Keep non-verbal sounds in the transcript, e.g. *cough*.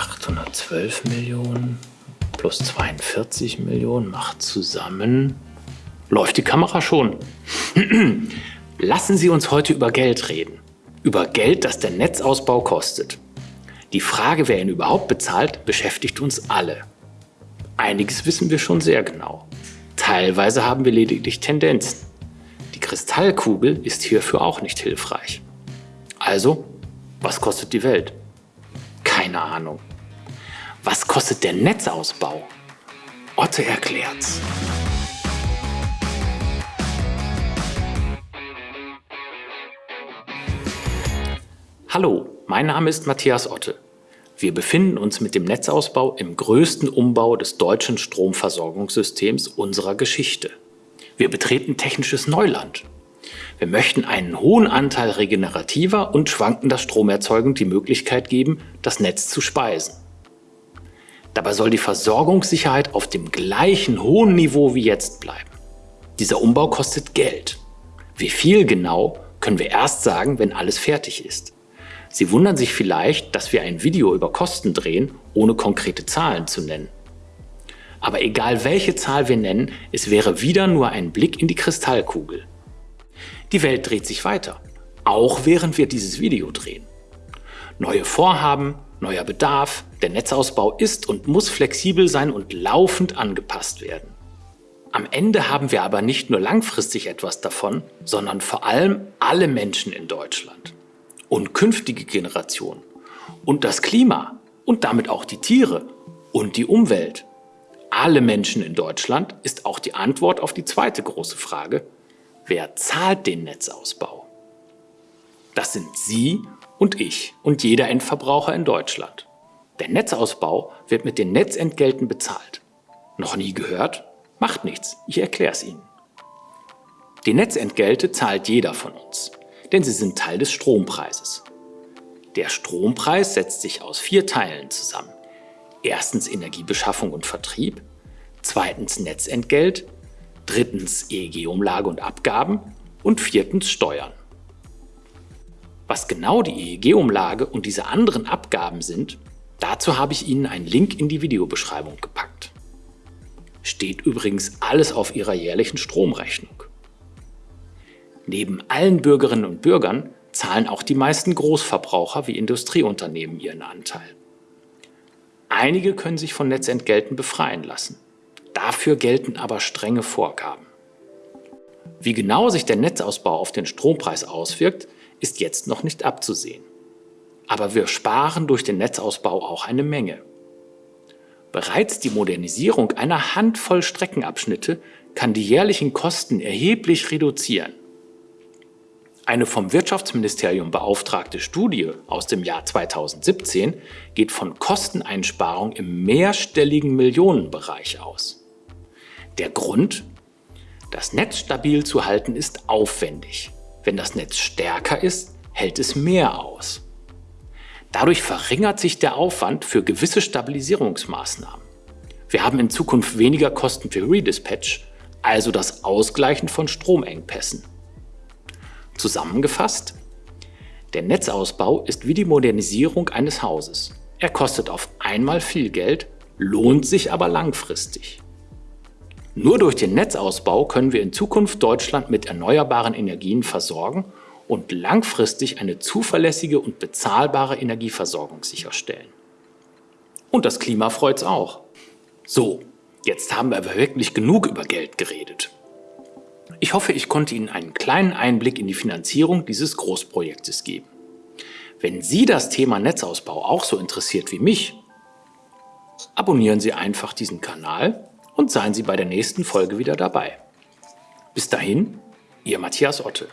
812 Millionen plus 42 Millionen macht zusammen... Läuft die Kamera schon? *clears throat* Lassen Sie uns heute über Geld reden. Über Geld, das der Netzausbau kostet. Die Frage, wer ihn überhaupt bezahlt, beschäftigt uns alle. Einiges wissen wir schon sehr genau. Teilweise haben wir lediglich Tendenzen. Die Kristallkugel ist hierfür auch nicht hilfreich. Also, was kostet die Welt? Keine Ahnung. Was kostet der Netzausbau? Otte erklärt's. Hallo, mein Name ist Matthias Otte. Wir befinden uns mit dem Netzausbau im größten Umbau des deutschen Stromversorgungssystems unserer Geschichte. Wir betreten technisches Neuland. Wir möchten einen hohen Anteil regenerativer und schwankender Stromerzeugung die Möglichkeit geben, das Netz zu speisen. Dabei soll die Versorgungssicherheit auf dem gleichen hohen Niveau wie jetzt bleiben. Dieser Umbau kostet Geld. Wie viel genau, können wir erst sagen, wenn alles fertig ist. Sie wundern sich vielleicht, dass wir ein Video über Kosten drehen, ohne konkrete Zahlen zu nennen. Aber egal welche Zahl wir nennen, es wäre wieder nur ein Blick in die Kristallkugel. Die Welt dreht sich weiter, auch während wir dieses Video drehen. Neue Vorhaben, neuer Bedarf, der Netzausbau ist und muss flexibel sein und laufend angepasst werden. Am Ende haben wir aber nicht nur langfristig etwas davon, sondern vor allem alle Menschen in Deutschland und künftige Generationen und das Klima und damit auch die Tiere und die Umwelt. Alle Menschen in Deutschland ist auch die Antwort auf die zweite große Frage, wer zahlt den Netzausbau? Das sind Sie und ich und jeder Endverbraucher in Deutschland. Der Netzausbau wird mit den Netzentgelten bezahlt. Noch nie gehört? Macht nichts, ich erkläre es Ihnen. Die Netzentgelte zahlt jeder von uns denn sie sind Teil des Strompreises. Der Strompreis setzt sich aus vier Teilen zusammen. Erstens Energiebeschaffung und Vertrieb, zweitens Netzentgelt, drittens EEG-Umlage und Abgaben und viertens Steuern. Was genau die EEG-Umlage und diese anderen Abgaben sind, dazu habe ich Ihnen einen Link in die Videobeschreibung gepackt. Steht übrigens alles auf Ihrer jährlichen Stromrechnung. Neben allen Bürgerinnen und Bürgern zahlen auch die meisten Großverbraucher wie Industrieunternehmen ihren Anteil. Einige können sich von Netzentgelten befreien lassen. Dafür gelten aber strenge Vorgaben. Wie genau sich der Netzausbau auf den Strompreis auswirkt, ist jetzt noch nicht abzusehen. Aber wir sparen durch den Netzausbau auch eine Menge. Bereits die Modernisierung einer Handvoll Streckenabschnitte kann die jährlichen Kosten erheblich reduzieren. Eine vom Wirtschaftsministerium beauftragte Studie aus dem Jahr 2017 geht von Kosteneinsparungen im mehrstelligen Millionenbereich aus. Der Grund? Das Netz stabil zu halten ist aufwendig. Wenn das Netz stärker ist, hält es mehr aus. Dadurch verringert sich der Aufwand für gewisse Stabilisierungsmaßnahmen. Wir haben in Zukunft weniger Kosten für Redispatch, also das Ausgleichen von Stromengpässen. Zusammengefasst, der Netzausbau ist wie die Modernisierung eines Hauses. Er kostet auf einmal viel Geld, lohnt sich aber langfristig. Nur durch den Netzausbau können wir in Zukunft Deutschland mit erneuerbaren Energien versorgen und langfristig eine zuverlässige und bezahlbare Energieversorgung sicherstellen. Und das Klima freut's auch. So, jetzt haben wir aber wirklich genug über Geld geredet. Ich hoffe, ich konnte Ihnen einen kleinen Einblick in die Finanzierung dieses Großprojektes geben. Wenn Sie das Thema Netzausbau auch so interessiert wie mich, abonnieren Sie einfach diesen Kanal und seien Sie bei der nächsten Folge wieder dabei. Bis dahin, Ihr Matthias Otte.